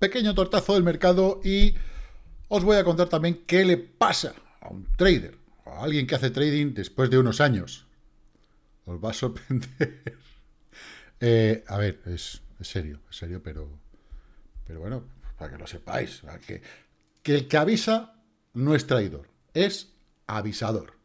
Pequeño tortazo del mercado y os voy a contar también qué le pasa a un trader, a alguien que hace trading después de unos años. Os va a sorprender. Eh, a ver, es, serio, es serio, pero, pero bueno, para que lo sepáis, que, que el que avisa no es traidor, es avisador.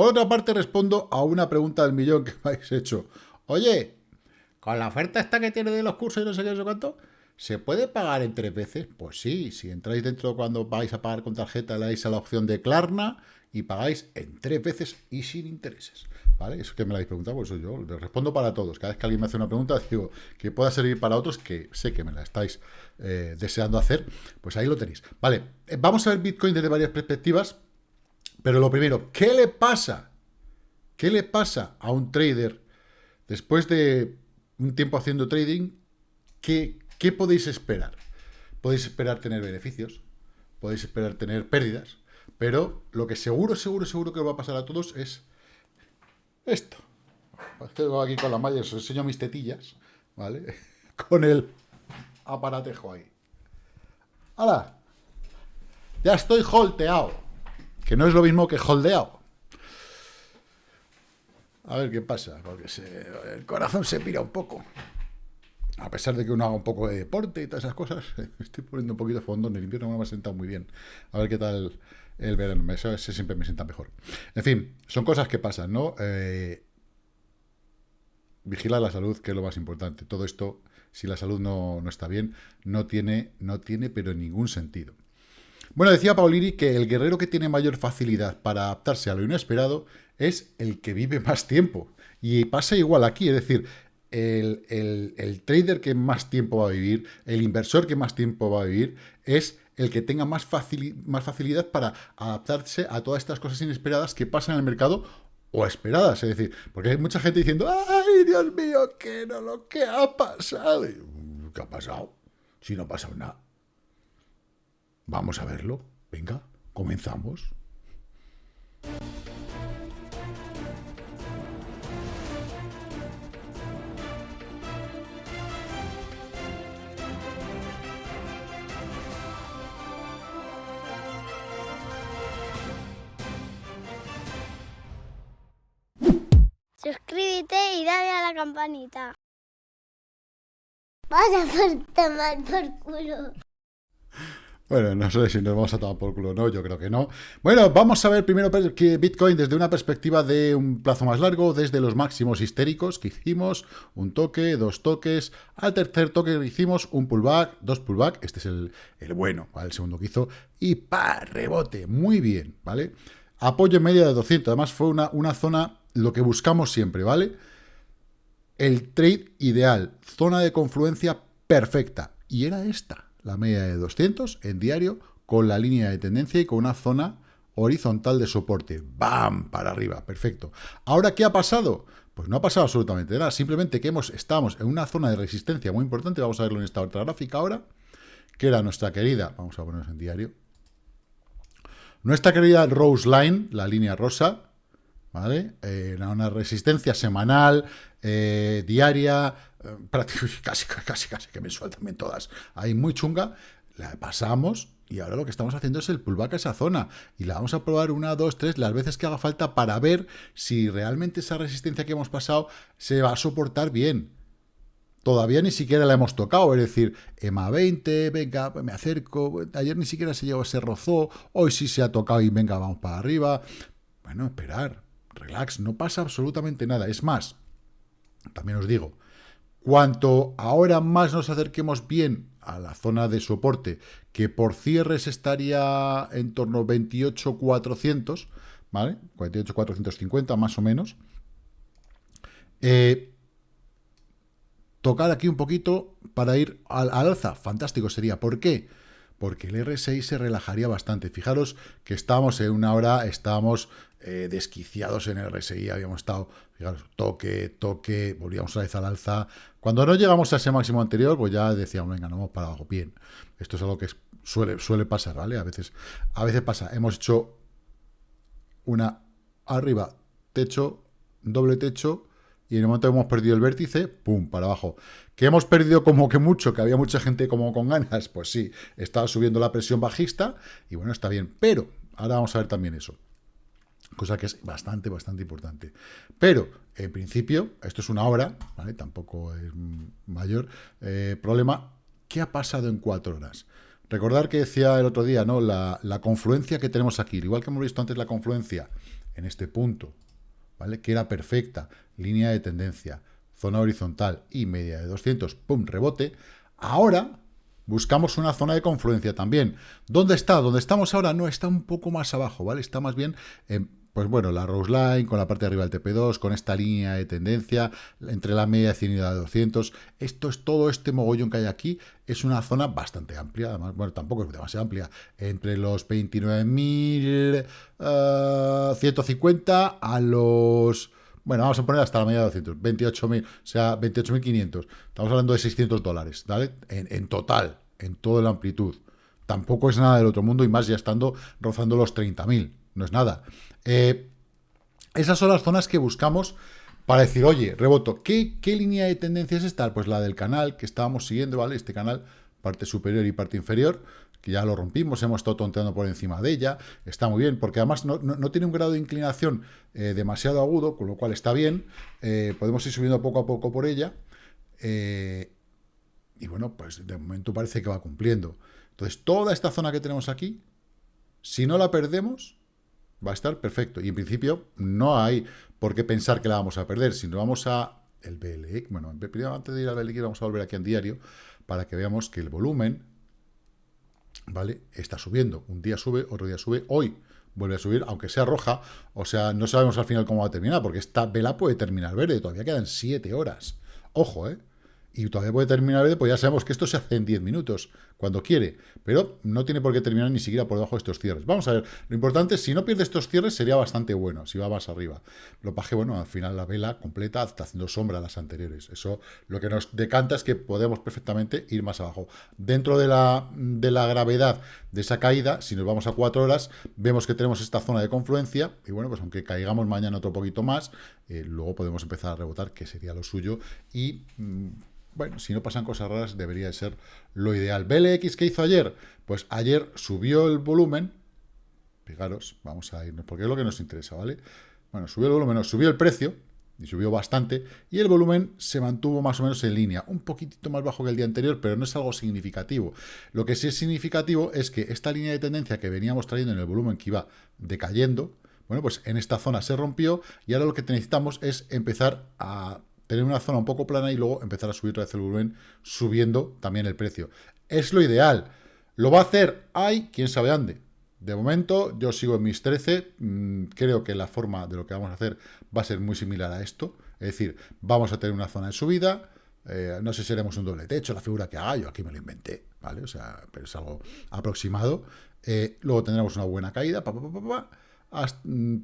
Por otra parte, respondo a una pregunta del millón que me habéis hecho. Oye, con la oferta esta que tiene de los cursos y no sé qué, sé cuánto, ¿Se puede pagar en tres veces? Pues sí, si entráis dentro cuando vais a pagar con tarjeta, le dais a la opción de Klarna y pagáis en tres veces y sin intereses. ¿Vale? Eso que me lo habéis preguntado, pues yo le respondo para todos. Cada vez que alguien me hace una pregunta, digo que pueda servir para otros, que sé que me la estáis eh, deseando hacer, pues ahí lo tenéis. Vale, eh, vamos a ver Bitcoin desde varias perspectivas, pero lo primero, ¿qué le pasa? ¿Qué le pasa a un trader después de un tiempo haciendo trading? ¿Qué, ¿Qué podéis esperar? Podéis esperar tener beneficios, podéis esperar tener pérdidas, pero lo que seguro, seguro, seguro que va a pasar a todos es esto. Tengo aquí con la malla, os enseño mis tetillas, ¿vale? Con el aparatejo ahí. ¡Hala! Ya estoy holteado. Que no es lo mismo que holdeado. A ver qué pasa, porque el corazón se pira un poco a pesar de que uno haga un poco de deporte y todas esas cosas, estoy poniendo un poquito de fondo, en el invierno me ha sentado muy bien. A ver qué tal el verano, eso siempre me sienta mejor. En fin, son cosas que pasan, ¿no? Eh, vigilar la salud, que es lo más importante. Todo esto, si la salud no, está bien, no tiene, no tiene pero ningún sentido. Bueno, decía Paulini que el guerrero que tiene mayor facilidad para adaptarse a lo inesperado es el que vive más tiempo. Y pasa igual aquí, es decir, el, trader que más tiempo va a vivir, el inversor que más tiempo va a vivir, es el que tenga más, más facilidad para adaptarse a todas estas cosas inesperadas que pasan en el mercado o esperadas. Es decir, porque hay mucha gente diciendo, ¡ay, Dios mío, qué no lo que ha pasado! ¿Qué ha pasado? Si no ha pasado nada. Vamos a verlo. Venga, comenzamos. suscríbete y dale a la campanita. Vas a por tomar por culo. Bueno, no sé si nos vamos a tomar por culo o no, yo creo que no. Bueno, vamos a ver primero que Bitcoin desde una perspectiva de un plazo más largo, desde los máximos histéricos que hicimos, un toque, dos toques, al tercer toque que hicimos, un pullback, dos pullback, este es el, bueno, el segundo que hizo, y pa, rebote, muy bien, ¿vale? Apoyo en media de 200, además fue una, una zona lo que buscamos siempre, ¿vale? El trade ideal, zona de confluencia perfecta. Y era esta, la media de 200 en diario, con la línea de tendencia y con una zona horizontal de soporte. ¡Bam! Para arriba, perfecto. ¿Ahora qué ha pasado? Pues no ha pasado absolutamente nada, simplemente que hemos, estamos en una zona de resistencia muy importante, vamos a verlo en esta otra gráfica ahora, que era nuestra querida, vamos a ponernos en diario, nuestra querida Rose Line, la línea rosa, ¿vale? Eh, una resistencia semanal, eh, diaria, eh, casi, casi, casi que mensual también todas, ahí muy chunga, la pasamos y ahora lo que estamos haciendo es el pullback a esa zona y la vamos a probar una, dos, tres, las veces que haga falta para ver si realmente esa resistencia que hemos pasado se va a soportar bien. Todavía ni siquiera la hemos tocado, es decir, EMA 20, venga, me acerco, ayer ni siquiera se llegó, se rozó, hoy sí se ha tocado y venga, vamos para arriba. Bueno, esperar, relax, no pasa absolutamente nada. Es más, también os digo, cuanto ahora más nos acerquemos bien a la zona de soporte, que por cierres estaría en torno a 28.400, ¿vale? 48.450 más o menos. Eh, tocar aquí un poquito para ir al, al alza. Fantástico sería. ¿Por qué? porque el RSI se relajaría bastante. Fijaros que estábamos en una hora, estábamos eh, desquiciados en el RSI, habíamos estado, fijaros, toque, toque, volvíamos a vez al alza. Cuando no llegamos a ese máximo anterior, pues ya decíamos, venga, no para abajo. Bien, esto es algo que suele, suele pasar, ¿vale? A veces, a veces pasa. Hemos hecho una arriba, techo, doble techo, y en el momento que hemos perdido el vértice, ¡pum!, para abajo. ¿Que hemos perdido como que mucho, que había mucha gente como con ganas? Pues sí, estaba subiendo la presión bajista, y bueno, está bien, pero ahora vamos a ver también eso cosa que es bastante, bastante importante. Pero, en principio, esto es una hora, ¿vale? Tampoco es mayor eh, problema. ¿Qué ha pasado en cuatro horas? Recordar que decía el otro día, ¿no? La, la, confluencia que tenemos aquí, igual que hemos visto antes la confluencia en este punto, ¿vale? Que era perfecta, línea de tendencia, zona horizontal y media de 200, pum, rebote. Ahora buscamos una zona de confluencia también. ¿Dónde está? ¿Dónde estamos ahora? No, está un poco más abajo, ¿vale? Está más bien en pues bueno, la Rose Line con la parte de arriba del TP2, con esta línea de tendencia entre la media de 100 y la de 200. Esto es todo este mogollón que hay aquí. Es una zona bastante amplia, además, bueno, tampoco es demasiado amplia. Entre los 29.150 uh, a los... Bueno, vamos a poner hasta la media de 200, 28.000, o sea, 28.500. Estamos hablando de 600 dólares, ¿vale? En, en total, en toda la amplitud. Tampoco es nada del otro mundo y más ya estando rozando los 30.000 no es nada. Eh, esas son las zonas que buscamos para decir, oye, reboto, ¿qué, ¿qué, línea de tendencia es esta? Pues la del canal que estábamos siguiendo, ¿vale? Este canal, parte superior y parte inferior, que ya lo rompimos, hemos estado tonteando por encima de ella, está muy bien, porque además no, tiene un grado de inclinación eh, demasiado agudo, con lo cual está bien, eh, podemos ir subiendo poco a poco por ella, y bueno, pues de momento parece que va cumpliendo. Entonces, toda esta zona que tenemos aquí, si no la perdemos, va a estar perfecto. Y en principio no hay por qué pensar que la vamos a perder, sino vamos a el BLX, bueno, antes de ir al BLX vamos a volver aquí en diario para que veamos que el volumen, ¿vale? Está subiendo. Un día sube, otro día sube. Hoy vuelve a subir, aunque sea roja, o sea, no sabemos al final cómo va a terminar, porque esta vela puede terminar verde, todavía quedan 7 horas. Ojo, ¿eh? y todavía puede terminar verde, pues ya sabemos que esto se hace en 10 minutos, cuando quiere, pero no tiene por qué terminar ni siquiera por debajo de estos cierres. Vamos a ver, lo importante es, si no pierde estos cierres, sería bastante bueno, si va más arriba. Lo paje, bueno, al final la vela completa está haciendo sombra a las anteriores. Eso lo que nos decanta es que podemos perfectamente ir más abajo. Dentro de la, de la gravedad de esa caída, si nos vamos a 4 horas, vemos que tenemos esta zona de confluencia, y bueno, pues aunque caigamos mañana otro poquito más, eh, luego podemos empezar a rebotar, que sería lo suyo, y... Mm, bueno, si no pasan cosas raras, debería de ser lo ideal. BLX, ¿qué hizo ayer? Pues ayer subió el volumen. Fijaros, vamos a irnos, porque es lo que nos interesa, ¿vale? Bueno, subió el volumen, subió el precio, y subió bastante, y el volumen se mantuvo más o menos en línea, un poquitito más bajo que el día anterior, pero no es algo significativo. Lo que sí es significativo es que esta línea de tendencia que veníamos trayendo en el volumen que iba decayendo, bueno, pues en esta zona se rompió, y ahora lo que necesitamos es empezar a tener una zona un poco plana y luego empezar a subir otra vez el volumen, subiendo también el precio. Es lo ideal. ¿Lo va a hacer? Hay, quién sabe dónde. De momento, yo sigo en mis 13. Mm, creo que la forma de lo que vamos a hacer va a ser muy similar a esto. Es decir, vamos a tener una zona de subida. Eh, no sé si haremos un doble techo, la figura que haga, yo aquí me lo inventé, ¿vale? O sea, pero es algo aproximado. Eh, luego tendremos una buena caída, pa, pa, pa, Mm,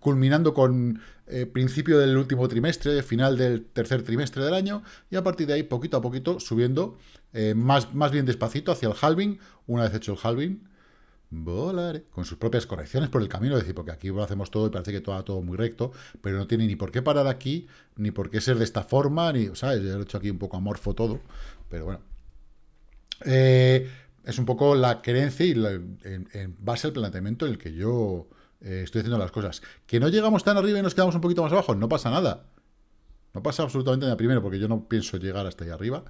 culminando con eh, principio del último trimestre, final del tercer trimestre del año, y a partir de ahí, poquito a poquito, subiendo eh, más, más bien despacito hacia el halving, una vez hecho el halving, volaré, con sus propias correcciones por el camino, es decir, porque aquí lo hacemos todo y parece que todo, todo muy recto, pero no tiene ni por qué parar aquí, ni por qué ser de esta forma, ni, ¿sabes? Yo he hecho aquí un poco amorfo todo, pero bueno. Eh, es un poco la creencia y en, base al planteamiento en el que yo eh, estoy haciendo las cosas. Que no llegamos tan arriba y nos quedamos un poquito más abajo, no pasa nada. No pasa absolutamente nada primero, porque yo no pienso llegar hasta ahí arriba.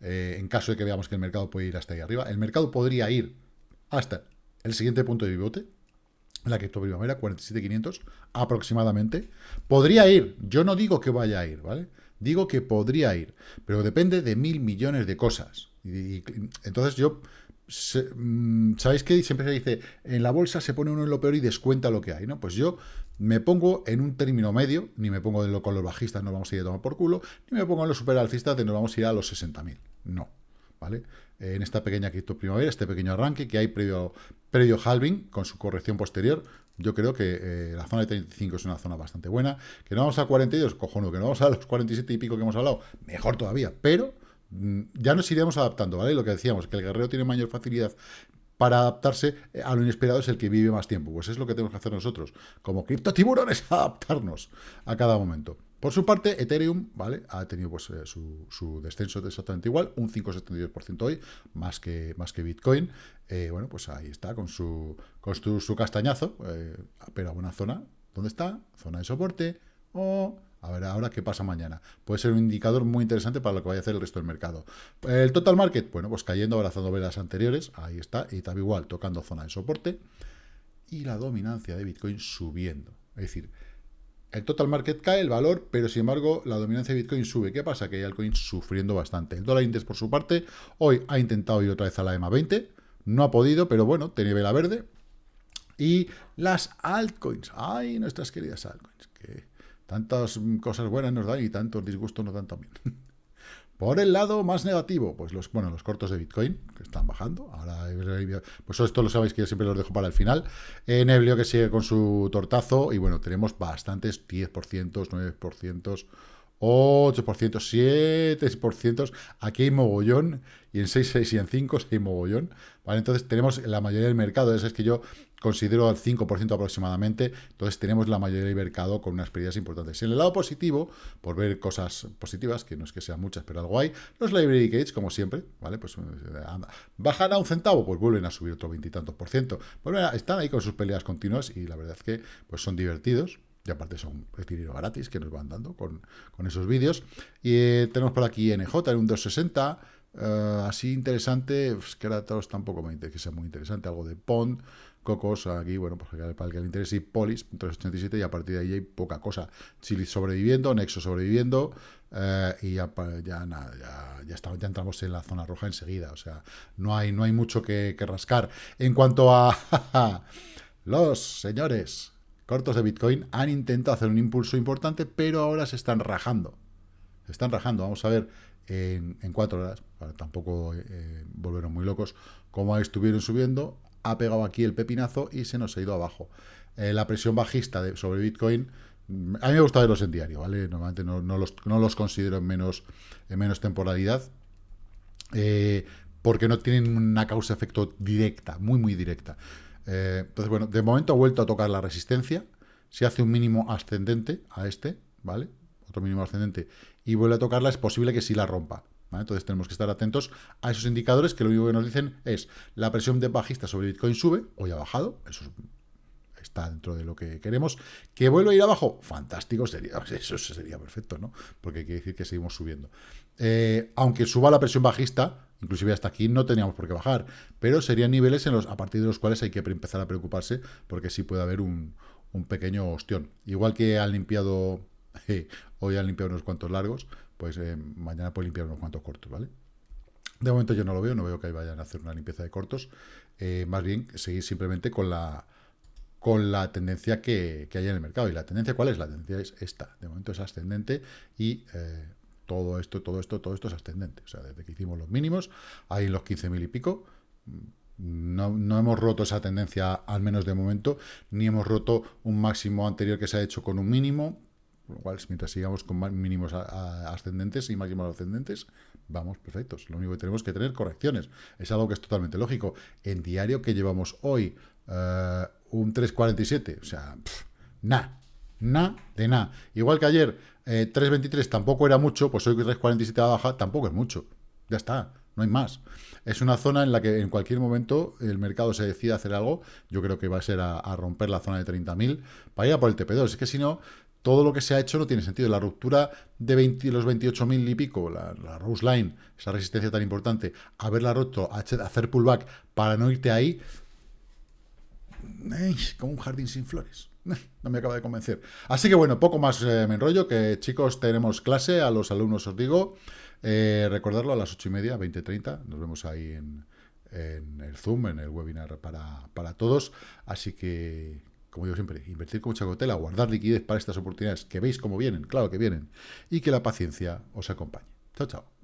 Eh, en caso de que veamos que el mercado puede ir hasta ahí arriba. El mercado podría ir hasta el siguiente punto de pivote, la cripto primavera, 47.500 aproximadamente. Podría ir, yo no digo que vaya a ir, ¿vale? Digo que podría ir, pero depende de mil millones de cosas. y entonces yo Mm, ¿Sabéis que siempre se dice, en la bolsa se pone uno en lo peor y descuenta lo que hay? ¿no? Pues yo me pongo en un término medio, ni me pongo lo, con los bajistas, nos vamos a ir a tomar por culo, ni me pongo en los superalcistas de nos vamos a ir a los 60.000. No, ¿vale? En esta pequeña cripto primavera, este pequeño arranque que hay previo, previo halving, con su corrección posterior, yo creo que eh, la zona de 35 es una zona bastante buena. Que no vamos a 42, cojonudo, que no vamos a los 47 y pico que hemos hablado, mejor todavía, pero ya nos iremos adaptando, ¿vale? Lo que decíamos, que el guerrero tiene mayor facilidad para adaptarse a lo inesperado es el que vive más tiempo. Pues es lo que tenemos que hacer nosotros, como criptotiburones, adaptarnos a cada momento. Por su parte, Ethereum, ¿vale? Ha tenido pues, eh, su, descenso exactamente igual, un 5,72% hoy, más que, más que Bitcoin. Eh, bueno, pues ahí está, con su, con su, castañazo, eh, pero a una zona, ¿dónde está? Zona de soporte, o... A ver, ahora qué pasa mañana. Puede ser un indicador muy interesante para lo que vaya a hacer el resto del mercado. El total market, bueno, pues cayendo, abrazando velas anteriores, ahí está, y también igual, tocando zona de soporte. Y la dominancia de Bitcoin subiendo. Es decir, el total market cae, el valor, pero sin embargo la dominancia de Bitcoin sube. ¿Qué pasa? Que hay altcoin sufriendo bastante. El dólar index, por su parte, hoy ha intentado ir otra vez a la EMA 20, no ha podido, pero bueno, tiene vela verde. Y las altcoins, ay, nuestras queridas altcoins, que tantas cosas buenas nos dan y tantos disgustos nos dan también. Por el lado más negativo, pues los, bueno, los cortos de Bitcoin, que están bajando. Ahora, pues esto lo sabéis que yo siempre los dejo para el final. En Neblio que sigue con su tortazo. Y bueno, tenemos bastantes 10%, 9%, 8%, 7%. Aquí hay mogollón. Y en 6, 6 y en 5 hay mogollón. ¿Vale? Entonces tenemos la mayoría del mercado. Eso es que yo considero al 5% aproximadamente, entonces tenemos la mayoría del mercado con unas pérdidas importantes. En el lado positivo, por ver cosas positivas, que no es que sean muchas, pero algo hay, los library gates, como siempre, ¿vale? Pues eh, bajan a un centavo, pues vuelven a subir otro veintitantos por ciento. están ahí con sus peleas continuas y la verdad es que pues son divertidos. Y aparte son dinero gratis que nos van dando con, esos vídeos. Y eh, tenemos por aquí NJ en un 260, eh, así interesante, pues, que ahora todos tampoco me interesa que sea muy interesante, algo de Pond, Cocos, aquí, bueno, pues para el que le interese, y Polis, 387, y a partir de ahí hay poca cosa. Chile sobreviviendo, Nexo sobreviviendo, eh, y ya, nada, ya, ya, estamos, ya entramos en la zona roja enseguida, o sea, no hay, no hay mucho que, rascar. En cuanto a los señores cortos de Bitcoin, han intentado hacer un impulso importante, pero ahora se están rajando. Se están rajando, vamos a ver en, cuatro horas, tampoco eh, muy locos, cómo estuvieron subiendo, ha pegado aquí el pepinazo y se nos ha ido abajo. Eh, la presión bajista sobre Bitcoin, mm, a mí me gusta verlos en diario, ¿vale? Normalmente no, los, considero en menos, en menos temporalidad, eh, porque no tienen una causa-efecto directa, muy, muy directa. Eh, entonces, bueno, de momento ha vuelto a tocar la resistencia, se hace un mínimo ascendente a este, ¿vale? Otro mínimo ascendente, y vuelve a tocarla, es posible que sí la rompa. Entonces tenemos que estar atentos a esos indicadores que lo único que nos dicen es la presión de bajista sobre Bitcoin sube, hoy ha bajado, eso está dentro de lo que queremos. ¿Que vuelva a ir abajo? Fantástico, sería, eso sería perfecto, ¿no? Porque quiere decir que seguimos subiendo. Eh, aunque suba la presión bajista, inclusive hasta aquí no teníamos por qué bajar, pero serían niveles en los, a partir de los cuales hay que empezar a preocuparse, porque sí puede haber un, pequeño ostión. Igual que han limpiado, hoy han limpiado unos cuantos largos, pues eh, mañana puede limpiar unos cuantos cortos, ¿vale? De momento yo no lo veo, no veo que vayan a hacer una limpieza de cortos, eh, más bien seguir simplemente con la con la tendencia que, que, hay en el mercado. ¿Y la tendencia cuál es? La tendencia es esta. De momento es ascendente y eh, todo esto, todo esto, todo esto es ascendente. O sea, desde que hicimos los mínimos, ahí en los 15.000 y pico, no, no, hemos roto esa tendencia, al menos de momento, ni hemos roto un máximo anterior que se ha hecho con un mínimo, lo cual, mientras sigamos con mínimos ascendentes y máximos ascendentes, vamos perfectos. Lo único que tenemos que tener correcciones. Es algo que es totalmente lógico. En diario que llevamos hoy eh, un 3.47, o sea, nada, nada de nada. Igual que ayer, 3.23 eh, tampoco era mucho, pues hoy 3.47 a baja tampoco es mucho. Ya está, no hay más. Es una zona en la que en cualquier momento el mercado se decide hacer algo. Yo creo que va a ser a, romper la zona de 30.000 para ir a por el TP2. Es que si no, todo lo que se ha hecho no tiene sentido. La ruptura de los 28.000 y pico, la, Rose Line, esa resistencia tan importante, haberla roto, hacer pullback para no irte ahí, como un jardín sin flores. No me acaba de convencer. Así que bueno, poco más eh, me enrollo, que chicos, tenemos clase, a los alumnos os digo, eh, recordarlo a las 8 y media, 20.30, nos vemos ahí en, el Zoom, en el webinar para, para todos, así que como digo siempre, invertir con mucha cautela, guardar liquidez para estas oportunidades que veis cómo vienen, claro que vienen, y que la paciencia os acompañe. Chao, chao.